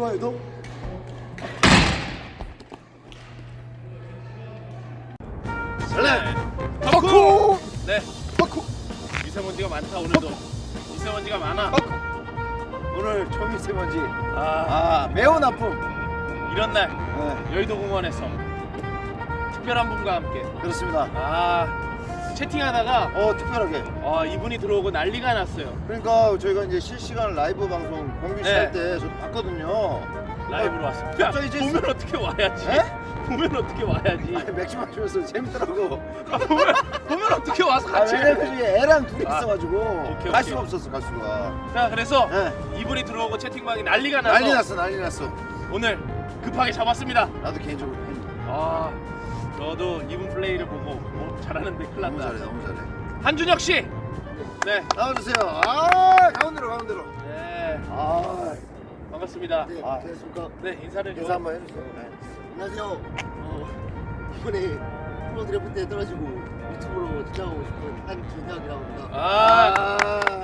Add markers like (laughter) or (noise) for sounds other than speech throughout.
좋아요 너? 설레! 바쿠! 네. 바쿠! 미세먼지가 많다 오늘도. 미세먼지가 많아. 바쿠! 오늘 초미세먼지. 아. 아 매우 나쁨. 이런 날 네. 여의도 공원에서 특별한 분과 함께. 그렇습니다. 아 채팅하다가 어 특별하게. 아 이분이 들어오고 난리가 났어요. 그러니까 저희가 이제 실시간 라이브 방송 공규 네. 씨할때 저도 봤거든요. 라이브로 왔습니다 야, 갑자기 이제 보면 어떻게 와야지? 에? 보면 어떻게 와야지? 아니, 맥주 마시면서 재밌더라고. 아, 보면, 보면 어떻게 와서 아, 같이 왜냐면 이게 애랑 둘이 아, 있어가지고 오케이, 갈 오케이. 수가 없었어 갈 수가. 자 그래서 네. 이분이 들어오고 채팅방이 난리가 나서 난리 났어 난리 났어. 오늘 급하게 잡았습니다. 나도 개인적으로. 팬아 저도 이분 플레이를 보고 어, 잘하는데 큰일 너무 났다 잘해 너무 잘해 한준혁 씨 네. 나와주세요 아 가운데로 가운데로 네 아, 반갑습니다 네, 아. 안녕하십니까. 네 인사를 좀 인사 한번 해주세요 네. 안녕하세요. 어, 이번에 프로 드래프트 때 떨어지고 유튜브로 등장하고 싶은 한준혁이라고 합니다. 아, 아,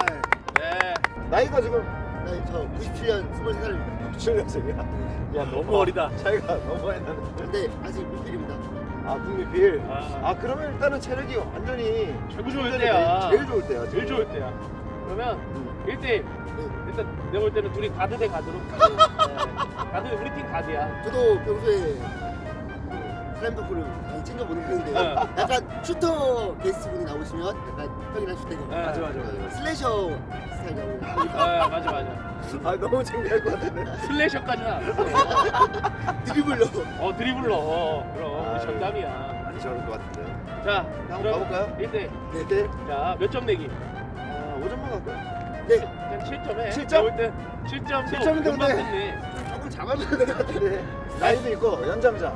네. 나이가 지금 네, 저 97년 23살입니다. 7년생이야 야 너무 어리다. 차이가 너무 많이 나네 근데 아직 미필입니다. 아 국민필 아. 아 그러면 일단은 체력이 완전히 최고 좋을 완전히 때야. 제일 좋을 때야 제일 좋을 때야. 그러면 음. 1대1 일단 내가 볼 때는 둘이 가드 대 가드로 가드. (laughs) 네. 가드 우리 팀 가드야. 저도 평소에 그 슬램덩크를 많이 챙겨보는 편인데 네. 약간 슈터 게스트 분이 나오시면 약간 형이랑 슈터가 네. 맞아, 맞아, 맞아. slasher 나오고 아 맞아 맞아. 아 너무 창피할 것 같은데 slasher까지는 안 했어. 드리블로 어 dribbler. 어, 그럼 우리. 전담이야. 많이 저럴 것 같은데 자 한번 가볼까요? 1대. 네 네. 자몇 점 내기? 아 5점만 갈까요? 네 그냥 7점 해. 칠 점? 내가 볼때 7점. 7점인데 금방 근데- 끝내. 조금 잡아줘야 될 것 같은데 나이도 있고 연장자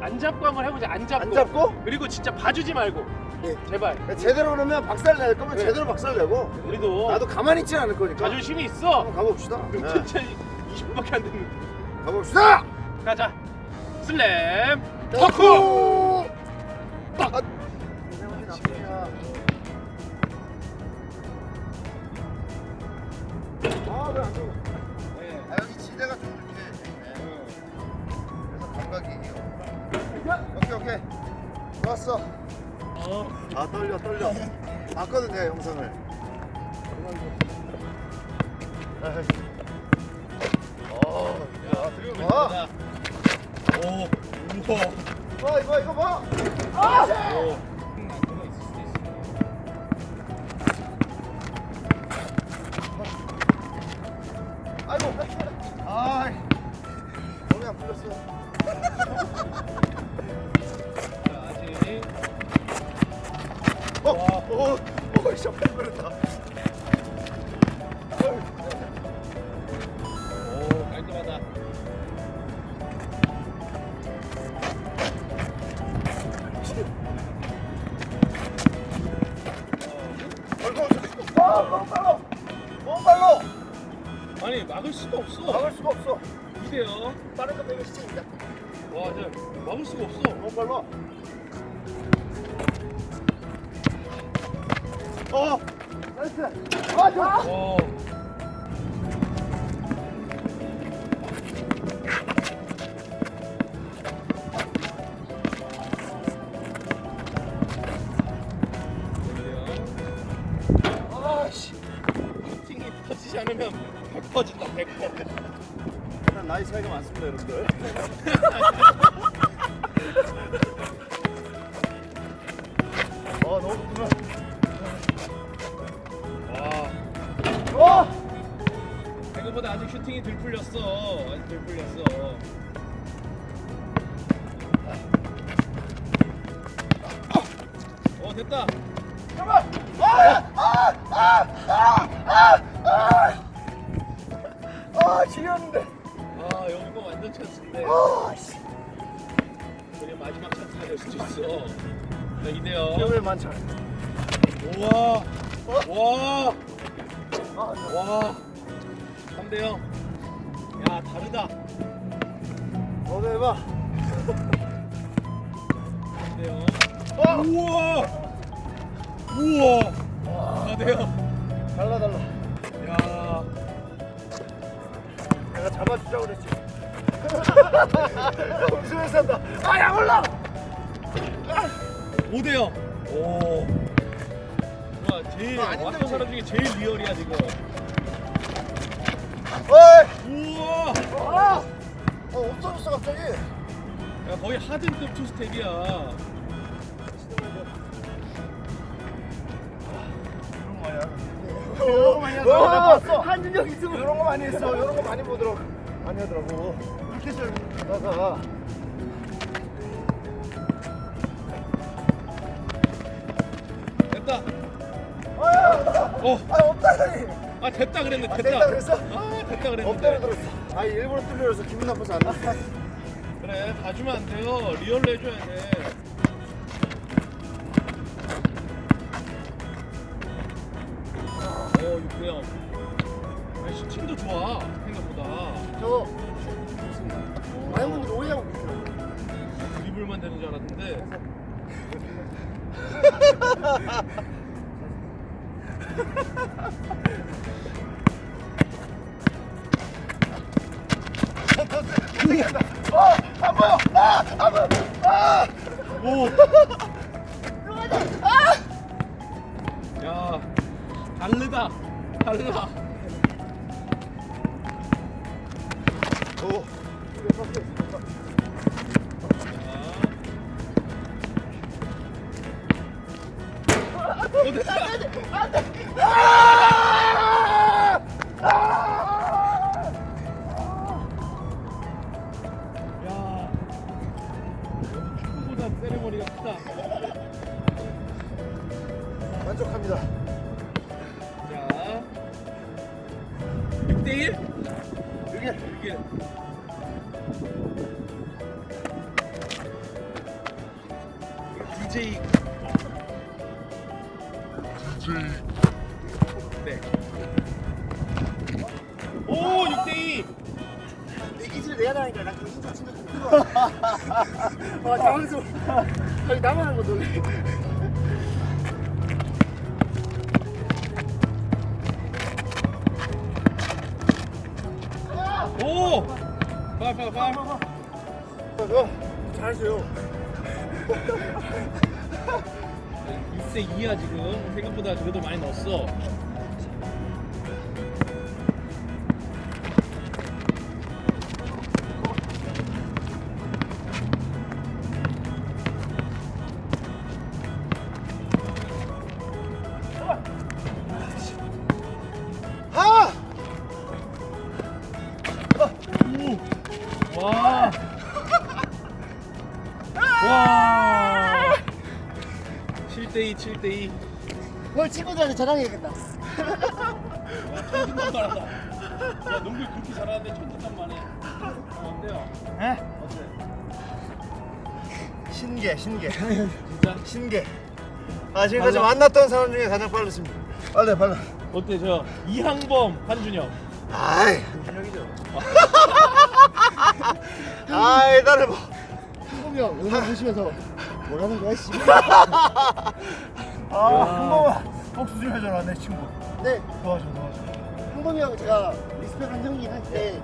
안 잡고 한번 해보자. 안 잡고. 안 잡고 그리고 진짜 봐주지 말고. 네. 제발. 제대로 그러면 박살 낼 거면 네. 제대로 박살 내고 우리도 나도 가만히 있지 않을 거니까 자존심이 있어. 한번 가봅시다 (laughs) 네. 진짜 20분밖에 안 됐는데. 가봅시다 가자. 슬램. 아왜안 들어 아 여기 지대가 좀 이렇게 네. 그래서 감각이 오케이 오케이 좋았어 아 떨려 떨려 봤거든 내가 영상을. 어, 야, 들고 와. 오. 우와. 봐 이거 이거 봐 오. 아이고 아이 몸이 안 풀렸어 어, 어, 어, 씨, 깜짝 놀랐다. 오, 깔끔하다. 빨라. 너무 빨라. 아니, 막을 수가 없어. 막을 수가 없어. 이대요. 빠른 거 빼면 시청입니다. 와, 저 막을 수가 없어. 너무 빨라. 어, 나이스. 아, 좋아. 와. 아씨. 팅이 터지지 않으면 100 퍼진다, 100 퍼. 난 나이 차이가 많습니다, 여러분들. 됐다. 잠깐만. 아! 아! 아! 아! 아! 아! 아, 지렸는데. 아 여기가 완전 찬스인데. 아, 씨. 그냥 마지막 찬스가 될 수도 있어. 자 이대요. 기억을 많죠. 우와. 와. 아, 와. 3대 0. 야 다르다. 너도 해봐. (laughs) 3대 0. 어! 우와. 우와. 4대 0. 달라 달라. 야. 내가 잡아주자고 그랬지. (laughs) 웃으면서 한다. 아, 야, 올라! 5대 0 오 와, 제일 아, 왔던 사람 중에 제일 리얼이야 지금 어이! 우와 아! 어, 없어졌어, 갑자기. 야 거의 하든급 투스텝이야 이런 거 많이 하더라고. 나 봤어. 한준혁 있으면 이런 거 많이 했어. 이런 거 많이 보더라고. 많이 하더라고. 이렇게 잘 하다가. 됐다 아, 어, 아, 없다니. 아 됐다 그랬네 아, 됐다 됐다 그랬어? 아 됐다 그랬는데 없다고 들었어. 아, 일부러 뚫려서 기분 안 났어. 그래 봐주면 안 돼요 리얼로 해줘야 돼 생각보다 저 많은 분들이 오해하고 있어요. 드리블만 되는 줄 알았는데 어, 안 보여. 아, 안 보여. 아, 오! 야, 다르다. 달라. 세레머니가 크다. 만족합니다. 자, 6대1? 여기 6대1. DJ. DJ. 내 기술 내야 되니까 나 그거 진짜 진짜 좀 들어. (laughs) 아 당황스러워. 아니 나만 하는 거 놀래. 오! 빨리 빨리 빨리 어, 잘하세요. 6대 2야 지금 생각보다 그래도 많이 넣었어 아! 와. 와. 7대2 7대2 오늘 친구들한테 자랑해야겠다. 천진단 말하다 야 농구 그렇게 잘하는데 천진단 말해 어, 어때요? 에? 어때? 신기해, 신기해. (laughs) 진짜? 신기해. 아, 지금까지 빨라? 만났던 사람 중에 가장 빠르십니다. 빨라, 빨라. 어때 저 이항범 한준혁 아이, 한준혁이죠. (laughs) 아이, 나를 뭐. 한범이 형 영상 보시면서 뭐라는 거야 씨. 아, 야. 한 번만 복수 좀 해줘라, 내 친구. 네 도와줘, 도와줘. 한범이 형 제가 리스펙한 형이긴 한데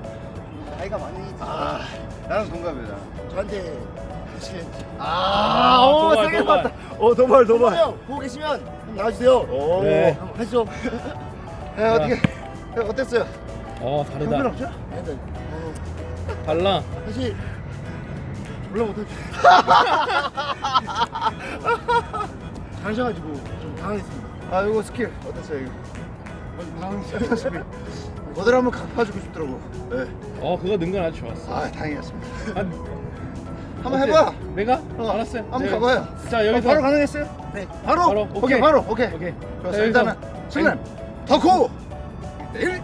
나이가 많으니 아, 나는 동갑이다. 저한테 보시는지. 아, 오, 세게. 맞다. 어, 도발, 형 보고 계시면 한번 나와주세요. 오. 네. 한번 하시죠. 야, 어떻게, 야, 어땠어요? 어 형편 다르다 없죠? 아니다. 어, 달라 사실 졸라 못하죠. 잘하셔가지고 좀 당황했습니다. 아, 이거 스킬 어땠어요, 이거? 당황스럽다시피. 뭐들 (laughs) 한번 갚아주고 싶더라고. 네. 어 그거 능건 아주 좋았어 아, 다행이었습니다. 한, 한번? 해봐. 내가? 어, 알았어요 한번 네. 가봐요. 자 여기서 어, 바로 가능했어요? 네. 바로? 바로, 오케이, 오케이. 바로. 오케이. 오케이 좋았어. 자, 일단은 슬램 덕후 1